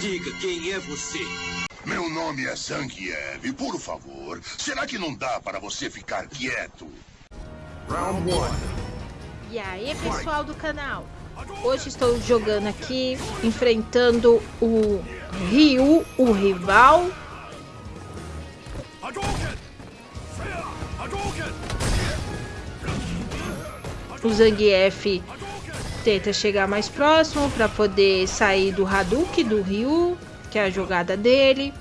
Diga quem é você. Meu nome é Zangief. Por favor, será que não dá para você ficar quieto? Round one. E aí, pessoal do canal? Hoje estou jogando aqui, enfrentando o Ryu, o rival. O Zangief tenta chegar mais próximo para poder sair do Hadouken do Ryu, que é a jogada dele.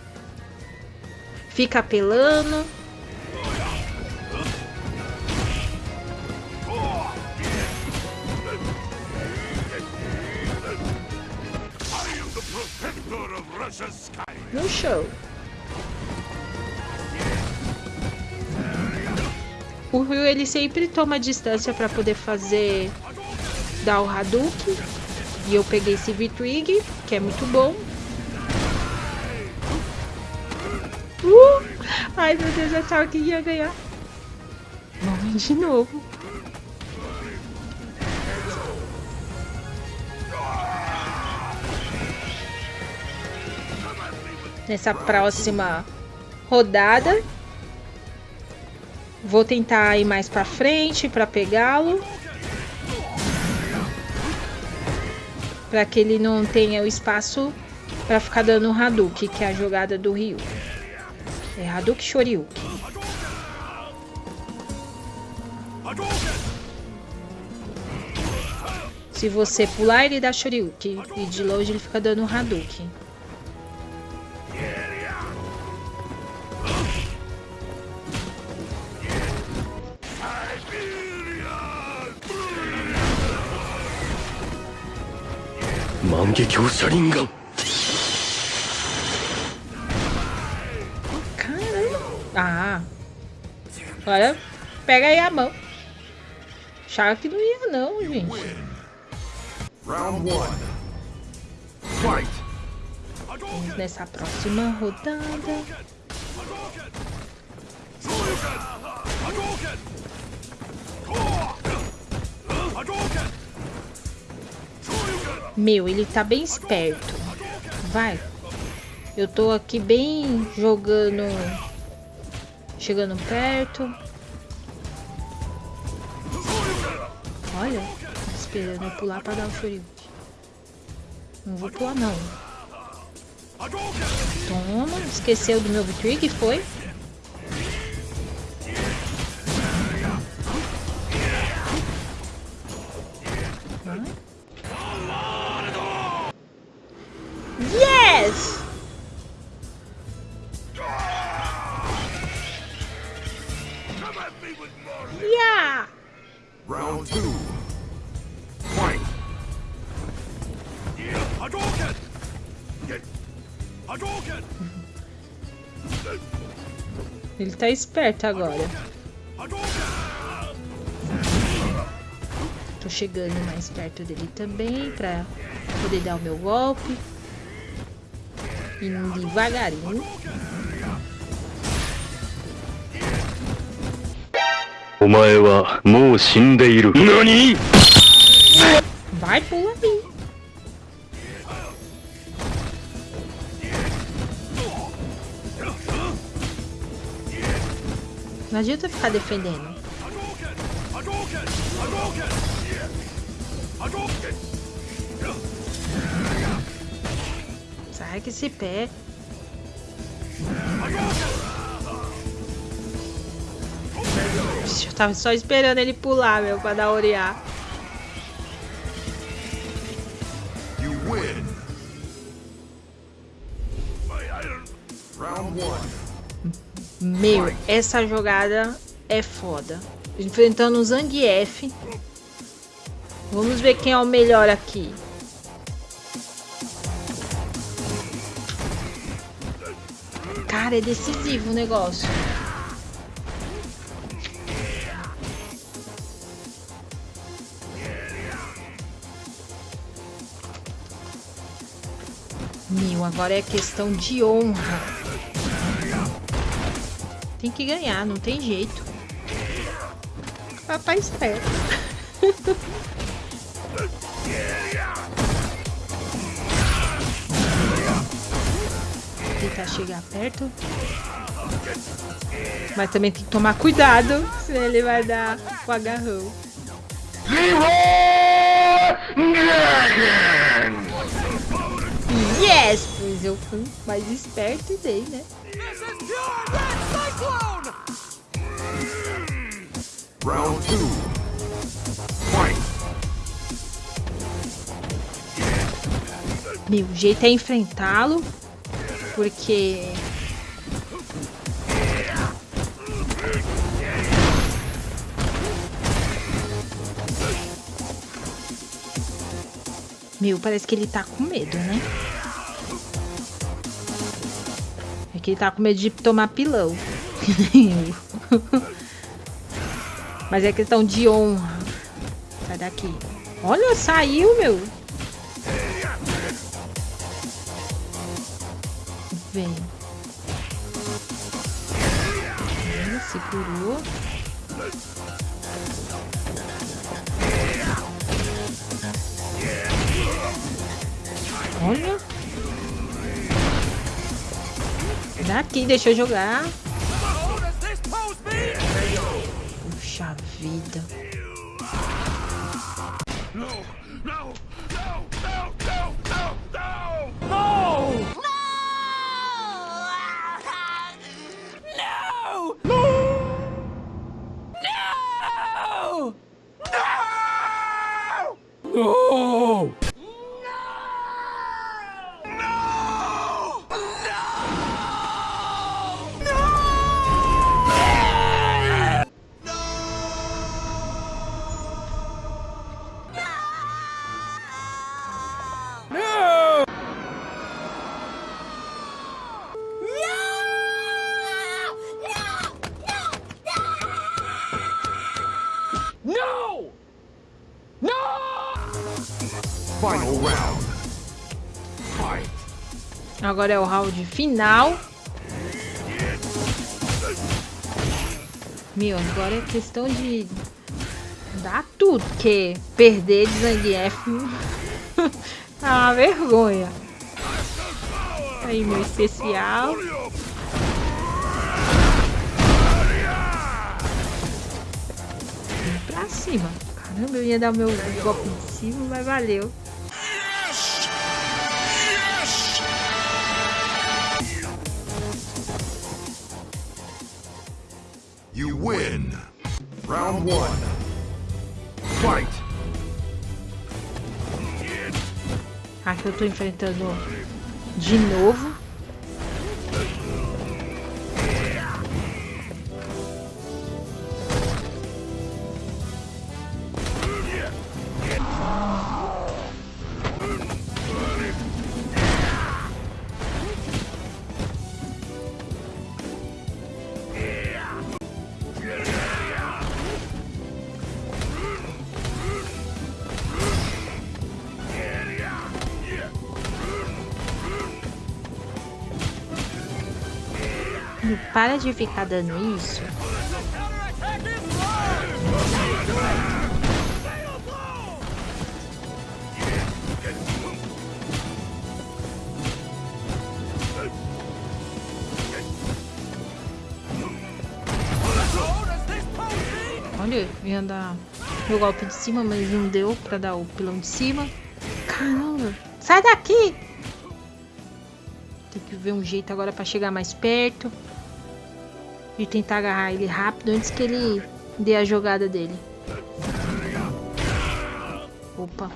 Fica apelando. No show. O Ryu ele sempre toma distância para poder fazer o Hadouken. E eu peguei esse V-Twig, que é muito bom. Uh! Ai meu Deus, eu achava que ia ganhar. Vamos de novo. Nessa próxima rodada, vou tentar ir mais para frente para pegá-lo. Para que ele não tenha o espaço para ficar dando Hadouken, que é a jogada do Ryu. É Hadouken Shoryuken. Se você pular, ele dá Shoryuken. E de longe ele fica dando Hadouken. Caramba. Ah. Agora pega aí a mão. Achava que não ia não, gente. Round one. Fight. Vamos nessa próxima rodada. Meu, ele tá bem esperto. Vai. Eu tô aqui bem jogando... Chegando perto. Olha, esperando eu pular pra dar o Shoryuken. Não vou pular não. Toma, esqueceu do meu Trig, foi? Ele tá esperto agora. Tô chegando mais perto dele também pra poder dar o meu golpe. Indo devagarinho. Vai, pula aí. Não adianta ficar defendendo. Sai que esse pé. Eu tava só esperando ele pular, meu, pra dar orear. Meu, essa jogada é foda. Enfrentando o Zangief. Vamos ver quem é o melhor aqui. Cara, é decisivo o negócio. Meu, agora é questão de honra. Tem que ganhar, não tem jeito. Papai esperto. tentar chegar perto. Mas também tem que tomar cuidado, senão ele vai dar o agarrão. Yes! Pois eu fui mais esperto e dei, né? Round two. Fight. Meu jeito é enfrentá-lo, porque Meu, parece que ele tá com medo, né? É que ele tá com medo de tomar pilão. Mas é questão de honra. Sai daqui. Olha, saiu, meu. Vem. Olha, segurou. Olha. Daqui, deixa eu jogar. Puxa vida. Final round. Fight. Agora é o round final. Meu, agora é questão de dar tudo, porque perder de Zangief é uma vergonha. Aí, meu especial. Vem pra cima. Caramba, eu ia dar meu golpe em cima, mas valeu. One. Fight. Aqui eu tô enfrentando de novo. Para de ficar dando isso. Olha, ia dar meu golpe de cima, mas não deu pra dar o pilão de cima. Caramba, sai daqui! Tem que ver um jeito agora pra chegar mais perto. E tentar agarrar ele rápido antes que ele dê a jogada dele. Opa.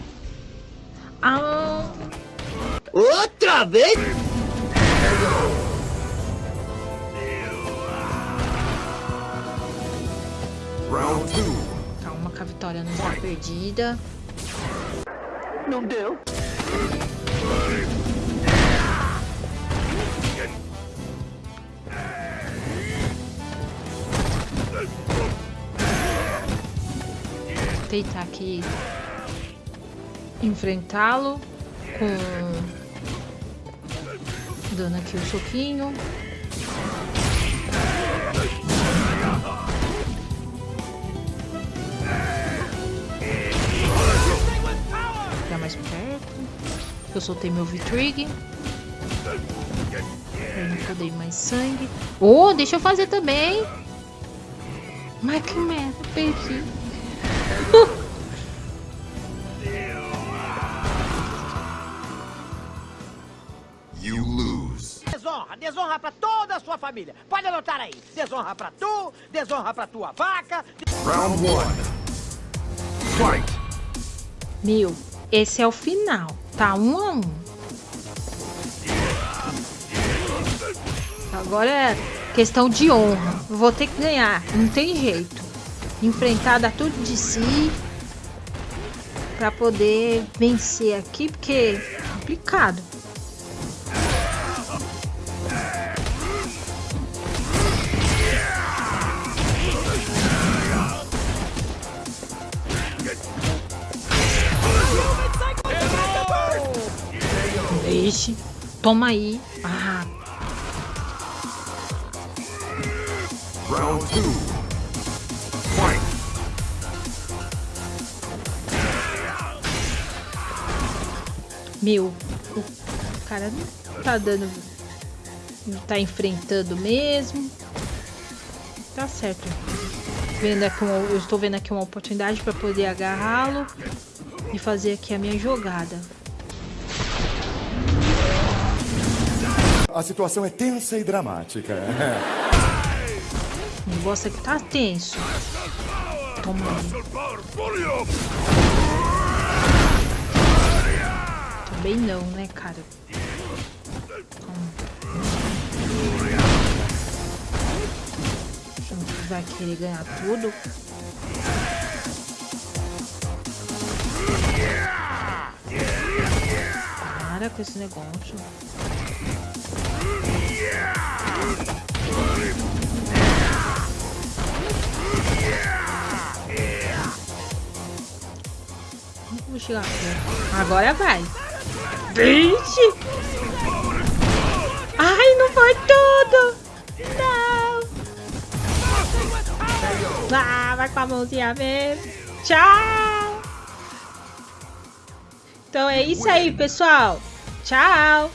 Ah, Outra vez? Round calma que a vitória não está perdida. Não deu. Tentar aqui enfrentá-lo com dando aqui o soquinho. Ficar mais perto. Eu soltei meu V-Trig. ir mais sangue. Oh, deixa eu fazer também. Mas que merda, perdi. You lose. Desonra, desonra pra toda a sua família. Pode anotar aí. Desonra pra tu, desonra pra tua vaca. Round one. Fight. Meu, esse é o final. Tá um a um. Agora é questão de honra. Vou ter que ganhar. Não tem jeito. Enfrentar dar tudo de si. Pra poder vencer aqui, porque é complicado. Vixe, toma aí. Meu, o cara não tá dando. Não tá enfrentando mesmo. Tá certo. Vendo aqui uma- eu estou vendo aqui uma oportunidade para poder agarrá-lo e fazer aqui a minha jogada. A situação é tensa e dramática. O negócio aqui tá tenso. Toma. Também não, né, cara? Toma. Vai querer ganhar tudo? Para com esse negócio. Vou chegar. Agora vai. Vixe! Ai, não foi tudo! Não! Ah, vai com a mãozinha mesmo. Tchau! Então é isso aí, pessoal. Tchau!